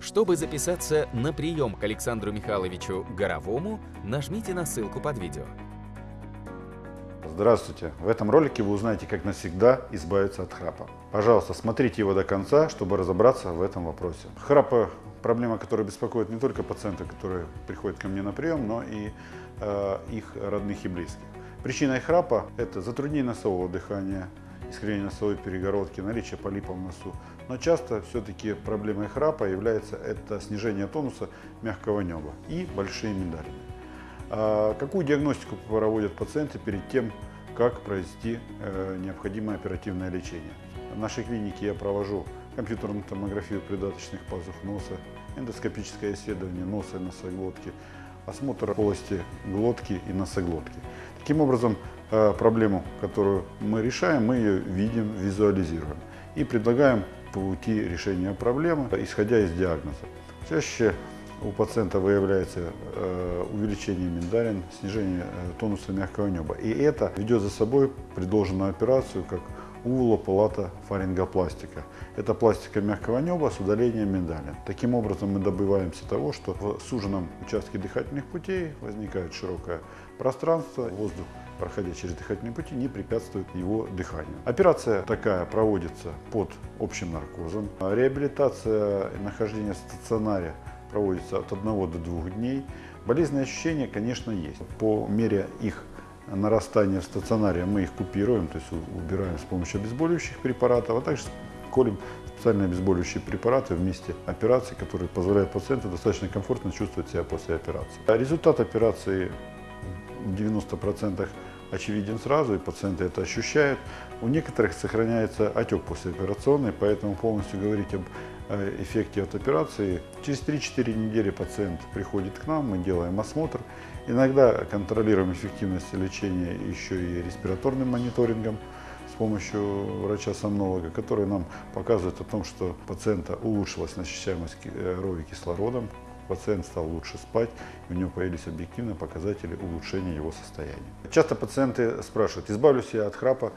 Чтобы записаться на прием к Александру Михайловичу Горовому, нажмите на ссылку под видео. Здравствуйте! В этом ролике вы узнаете, как навсегда избавиться от храпа. Пожалуйста, смотрите его до конца, чтобы разобраться в этом вопросе. Храпа – проблема, которая беспокоит не только пациентов, которые приходят ко мне на прием, но и э, их родных и близких. Причиной храпа – это затруднение носового дыхания, искривление носовой перегородки, наличие полипа в носу. Но часто все-таки проблемой храпа является это снижение тонуса мягкого неба и большие миндалины. А какую диагностику проводят пациенты перед тем, как провести э, необходимое оперативное лечение? В нашей клинике я провожу компьютерную томографию придаточных пазух носа, эндоскопическое исследование носа и носоглотки, осмотр полости глотки и носоглотки. Таким образом, э, проблему, которую мы решаем, мы ее видим, визуализируем и предлагаем пути решения проблемы, исходя из диагноза. Чаще у пациента выявляется э, увеличение миндалин, снижение тонуса мягкого неба. И это ведет за собой предложенную операцию как увулополата фарингопластика. Это пластика мягкого неба с удалением миндалин. Таким образом мы добиваемся того, что в суженном участке дыхательных путей возникает широкое пространство, воздух проходя через дыхательные пути, не препятствует его дыханию. Операция такая проводится под общим наркозом. Реабилитация и нахождение в стационаре проводится от 1 до 2 дней. Болезненные ощущения, конечно, есть. По мере их нарастания в стационаре мы их купируем, то есть убираем с помощью обезболивающих препаратов, а также колем специальные обезболивающие препараты вместе операции, которые позволяют пациенту достаточно комфортно чувствовать себя после операции. Результат операции в 90% очевиден сразу, и пациенты это ощущают. У некоторых сохраняется отек послеоперационный, поэтому полностью говорить об э, эффекте от операции. Через 3-4 недели пациент приходит к нам, мы делаем осмотр. Иногда контролируем эффективность лечения еще и респираторным мониторингом с помощью врача-сомнолога, который нам показывает о том, что пациента улучшилась насыщаемость крови кислородом, пациент стал лучше спать, у него появились объективные показатели улучшения его состояния. Часто пациенты спрашивают, избавлюсь я от храпа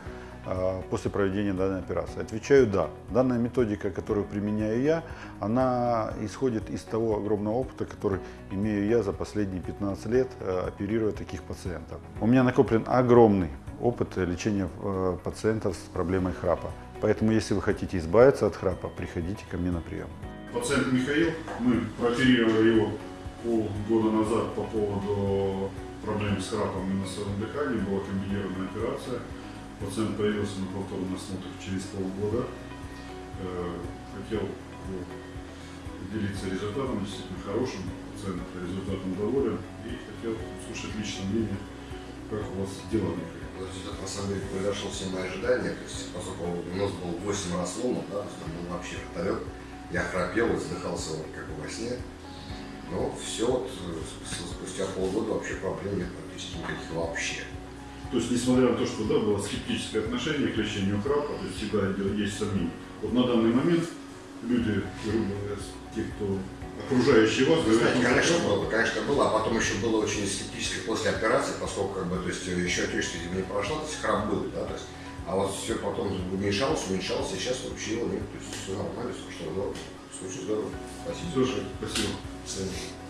а, после проведения данной операции? Отвечаю «да». Данная методика, которую применяю я, она исходит из того огромного опыта, который имею я за последние 15 лет, а, оперируя таких пациентов. У меня накоплен огромный опыт лечения а, пациентов с проблемой храпа. Поэтому, если вы хотите избавиться от храпа, приходите ко мне на прием. Пациент Михаил, мы прооперировали его полгода назад по поводу проблем с храпом и носовым дыханием, была комбинированная операция. Пациент появился на повторный осмотр через полгода. Э, хотел делиться результатом, действительно хорошим. Пациент результатом доволен и хотел услышать личное мнение, как у вас дела, Михаил. Результат на самом деле превзошел все мои ожидания. То есть, поскольку у нас был 8 раз ломан, да, там был вообще вертолет, я храпел задыхался вот как бы во сне. Но все вот спустя полгода вообще проблем нет практически никаких вообще. То есть, несмотря на то, что да, было скептическое отношение к лечению храпа, то есть всегда есть сомнения. Вот на данный момент люди, грубо говоря, те, кто окружающие вас, Вы знаете, конечно, было, конечно, было, а потом еще было очень скептически после операции, поскольку как бы, то есть, еще отечество не прошло, то есть храп был, да, то есть а вот все потом уменьшалось, уменьшалось, сейчас вообще его нет. То есть все нормально, все что здорово. Случай здорово. Спасибо. Слушай, спасибо. Спасибо.